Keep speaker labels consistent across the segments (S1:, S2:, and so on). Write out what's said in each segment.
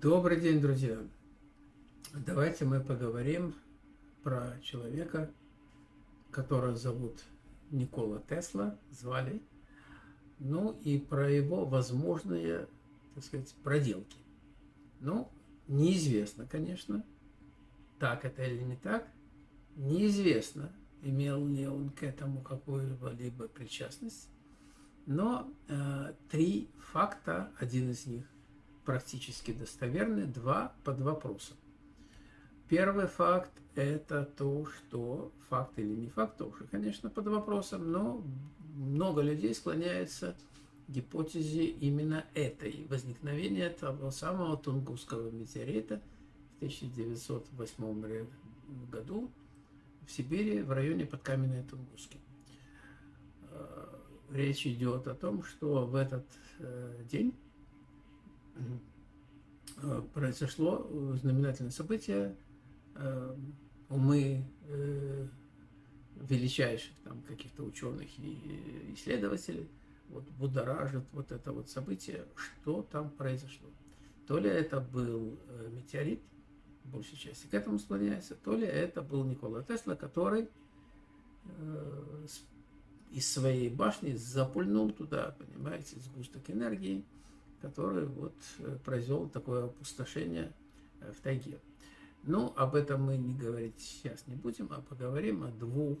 S1: Добрый день, друзья! Давайте мы поговорим про человека, которого зовут Никола Тесла, звали, ну и про его возможные, так сказать, проделки. Ну, неизвестно, конечно, так это или не так, неизвестно, имел ли он к этому какую-либо причастность, но э, три факта, один из них практически достоверны, два под вопросом. Первый факт – это то, что факт или не факт, тоже, конечно, под вопросом, но много людей склоняется к гипотезе именно этой, возникновения того самого Тунгусского метеорита в 1908 году в Сибири, в районе подкаменной Тунгуски. Э, речь идет о том, что в этот э, день произошло знаменательное событие. Э, умы э, величайших там каких-то ученых и исследователей вот, будоражит вот это вот событие, что там произошло. То ли это был метеорит, большей части к этому склоняется, то ли это был Никола Тесла, который из своей башни запульнул туда, понимаете, сгусток энергии, который вот э, произвел такое опустошение э, в тайге. Но об этом мы не говорить сейчас не будем, а поговорим о двух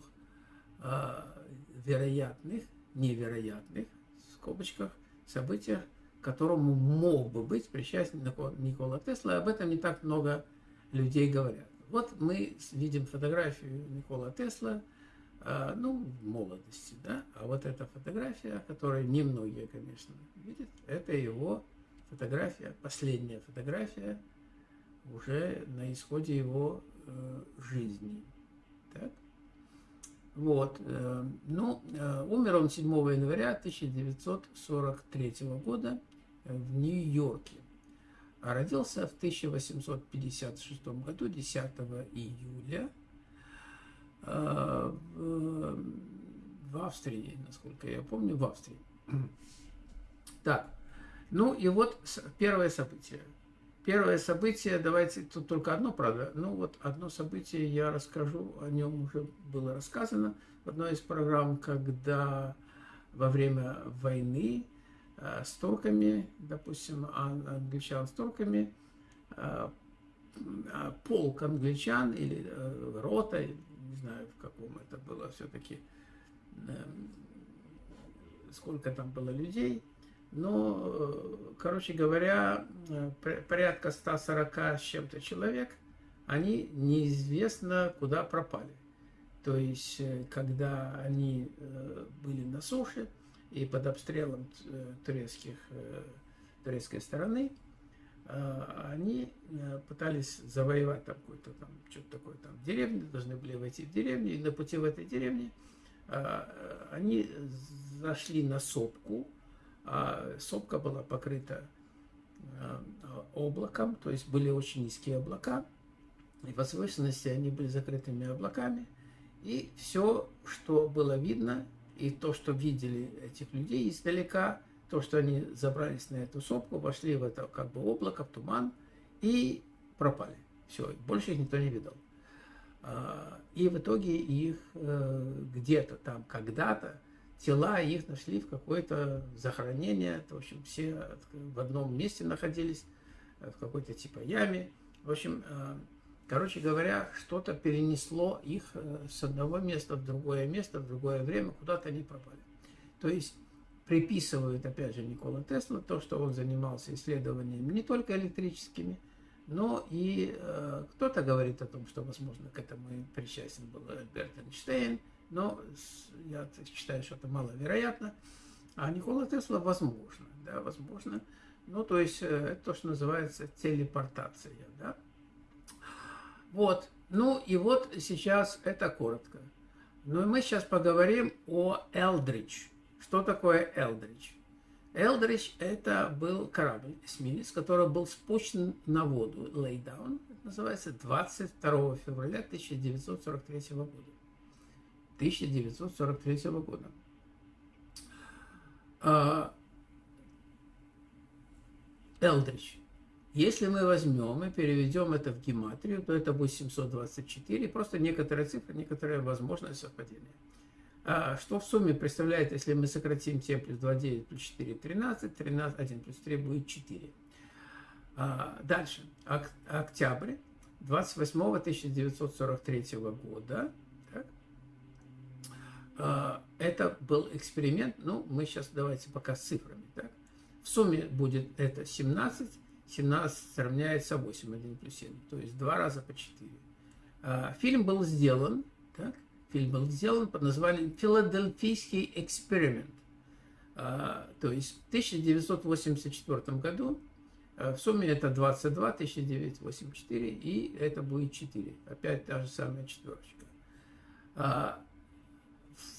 S1: а, вероятных, невероятных, в скобочках, событиях, которому мог бы быть причастен Никола Тесла, об этом не так много людей говорят. Вот мы видим фотографию Никола Тесла – ну, в молодости, да. А вот эта фотография, которую немногие, конечно, видят, это его фотография, последняя фотография уже на исходе его э, жизни. Так? Вот. Э, ну, э, умер он 7 января 1943 года в Нью-Йорке. А родился в 1856 году, 10 июля в Австрии, насколько я помню, в Австрии. Так, ну и вот первое событие. Первое событие, давайте, тут только одно, правда, ну вот одно событие я расскажу, о нем уже было рассказано в одной из программ, когда во время войны э, с турками, допустим, англичан с турками, э, полк англичан или рота, знаю, в каком это было все-таки, эм, сколько там было людей, но, э, короче говоря, э, порядка 140 с чем-то человек, они неизвестно куда пропали. То есть, э, когда они были на суше и под обстрелом турецких, турецкой стороны, они э, пытались завоевать там какой-то там, что-то такое там, деревню, должны были войти в деревню, и на пути в этой деревне а, они зашли на сопку, а сопка была покрыта а, облаком, то есть были очень низкие облака, и в возвышенности они были закрытыми облаками, и все, что было видно, и то, что видели этих людей издалека – то, что они забрались на эту сопку, вошли в это как бы облако, в туман и пропали. Все, больше их никто не видел. А, и в итоге их э, где-то там, когда-то, тела их нашли в какое-то захоронение. В общем, все в одном месте находились, э, в какой-то типа яме. В общем, э, короче говоря, что-то перенесло их с одного места в другое место, в другое время, куда-то они пропали. То есть приписывают, опять же, Никола Тесла, то, что он занимался исследованиями не только электрическими, но и э, кто-то говорит о том, что, возможно, к этому и причастен был Альберт Эйнштейн, но я считаю, что это маловероятно. А Никола Тесла возможно, да, возможно. Ну, то есть, э, это то, что называется телепортация, да. Вот, ну и вот сейчас это коротко. Ну и мы сейчас поговорим о Элдридж. Что такое Элдридж? Элдридж – это был корабль, эсминец, который был спущен на воду, это называется, 22 февраля 1943 года. 1943 года. Элдридж. Если мы возьмем и переведем это в гематрию, то это будет 724, просто некоторые цифры, некоторые возможные совпадения. А что в сумме представляет, если мы сократим 7 плюс 2, 9 плюс 4, 13, 13, 1 плюс 3 будет 4. А, дальше. Ок, октябрь 28 1943 года. Так. А, это был эксперимент, ну, мы сейчас давайте пока с цифрами. Так. В сумме будет это 17, 17 равняется 8, 1 плюс 7, то есть два раза по 4. А, фильм был сделан, так, фильм был сделан под названием «Филадельфийский эксперимент». А, то есть в 1984 году а, в сумме это 22, 1984, и это будет 4. Опять та же самая четверочка.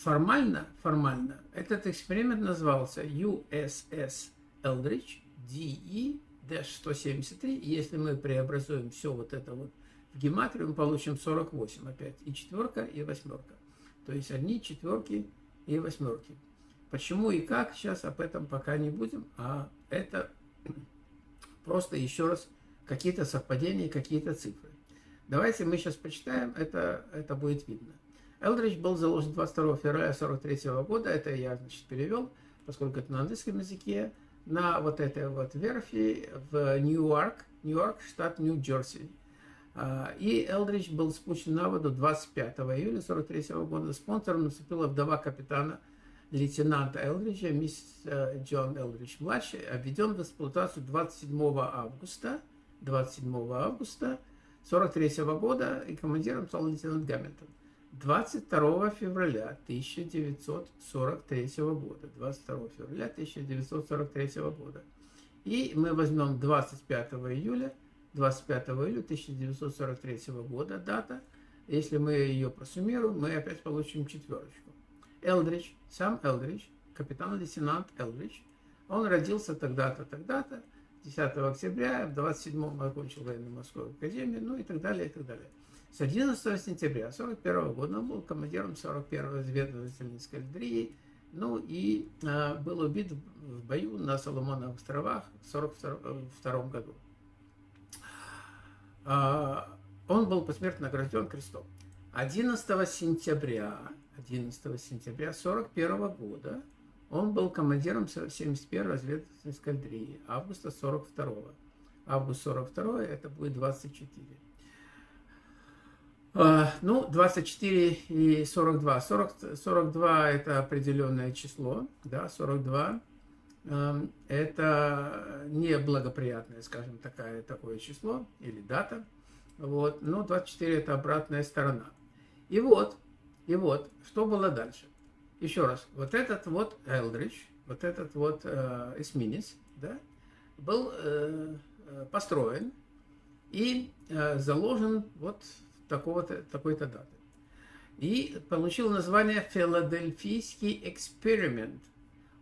S1: Формально, формально этот эксперимент назывался USS Eldridge DE 173. Если мы преобразуем все вот это вот в гематрию, мы получим 48 опять. И четверка, и восьмерка. То есть одни четверки и восьмерки. Почему и как, сейчас об этом пока не будем, а это просто еще раз какие-то совпадения, какие-то цифры. Давайте мы сейчас почитаем, это, это будет видно. Элдридж был заложен 22 февраля 43 года, это я, значит, перевел, поскольку это на английском языке на вот этой вот верфи в Нью-Йорк, Нью-Йорк, штат Нью-Джерси. А, и Элдридж был спущен на воду 25 июля 43 года. Спонсором наступила вдова капитана лейтенанта Элдриджа, мисс э, Джон Элдридж младший, обведен в эксплуатацию 27 августа, 27 августа 43 года, и командиром стал лейтенант Гамильтон. 22 февраля 1943 года. 22 февраля 1943 года. И мы возьмем 25 июля, 25 июля 1943 года дата. Если мы ее просуммируем, мы опять получим четверочку. Элдридж, сам Элдридж, капитан-лейтенант Элдридж, он родился тогда-то, тогда-то, 10 октября, в 27-м окончил военно-морскую академию, ну и так далее, и так далее. С 11 сентября 1941 года он был командиром 41-й разведывательной эскадрильи, ну и э, был убит в бою на Соломоновых островах в 1942 году. Э, он был посмертно награжден крестом. 11 сентября, 11 сентября 1941 года он был командиром 71-й разведывательной эскадрильи августа 42 -го. Август 42 это будет 24. А, ну, 24 и 42. 40, 42 это определенное число, да, 42 эм, это неблагоприятное, скажем, такое, такое число или дата. Вот. Но 24 это обратная сторона. И вот, и вот, что было дальше. Еще раз, вот этот вот Элдридж, вот этот вот э, эсминец, да, был э построен и э, заложен вот такого-то, такой-то даты. И получил название «Филадельфийский эксперимент».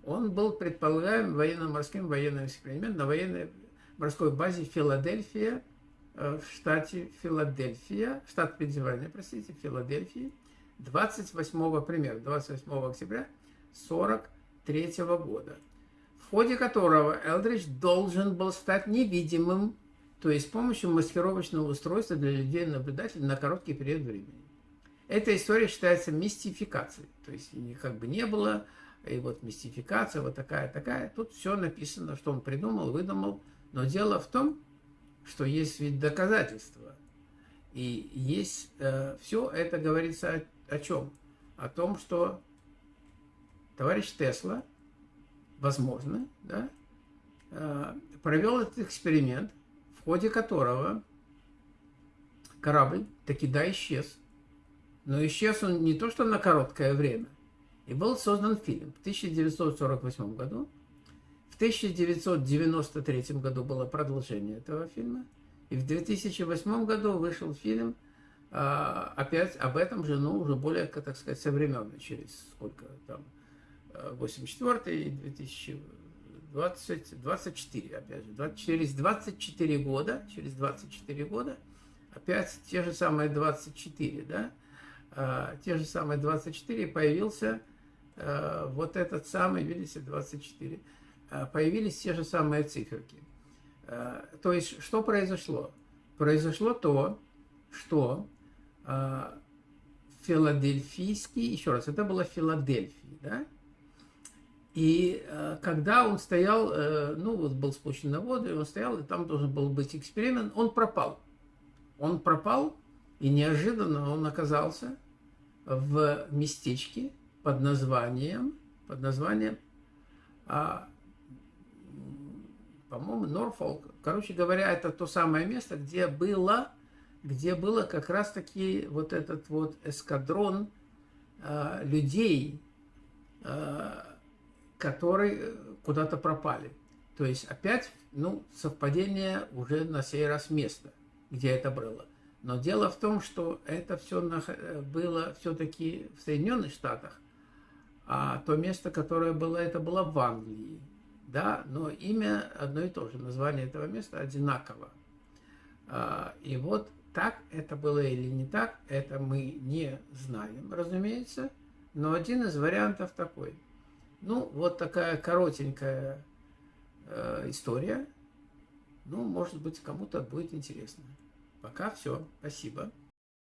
S1: Он был предполагаем военно-морским военным экспериментом на военной морской базе Филадельфия э, в штате Филадельфия, штат Пенсильвания, простите, Филадельфии, 28 пример, 28 октября 1943 года, в ходе которого Элдридж должен был стать невидимым то есть с помощью маскировочного устройства для людей-наблюдателей на короткий период времени. Эта история считается мистификацией, то есть как бы не было, и вот мистификация вот такая-такая. Тут все написано, что он придумал, выдумал, но дело в том, что есть ведь доказательства. И есть э, все это говорится о, о чем? О том, что товарищ Тесла, возможно, да, э, провел этот эксперимент – в ходе которого корабль таки да исчез. Но исчез он не то что на короткое время. И был создан фильм в 1948 году. В 1993 году было продолжение этого фильма. И в 2008 году вышел фильм а, опять об этом же, но уже более, так сказать, современный, через сколько там, 84 и 2000 20, 24, опять же, 20, через 24 года, через 24 года, опять те же самые 24, да, а, те же самые 24 появился вот этот самый, видите, 24, а, появились те же самые циферки. Э, то есть, что произошло? Произошло то, что филадельфийский, еще раз, это было Филадельфия, да? И э, когда он стоял, э, ну вот был спущен на воду, и он стоял, и там должен был быть эксперимент, он пропал. Он пропал, и неожиданно он оказался в местечке под названием, под названием, а, по-моему, Норфолк. Короче говоря, это то самое место, где было, где было как раз-таки вот этот вот эскадрон а, людей, а, которые куда-то пропали. То есть опять, ну, совпадение уже на сей раз места, где это было. Но дело в том, что это все было все-таки в Соединенных Штатах, а то место, которое было, это было в Англии. Да, но имя одно и то же, название этого места одинаково. А, и вот так это было или не так, это мы не знаем, разумеется. Но один из вариантов такой. Ну, вот такая коротенькая э, история. Ну, может быть, кому-то будет интересно. Пока все. Спасибо.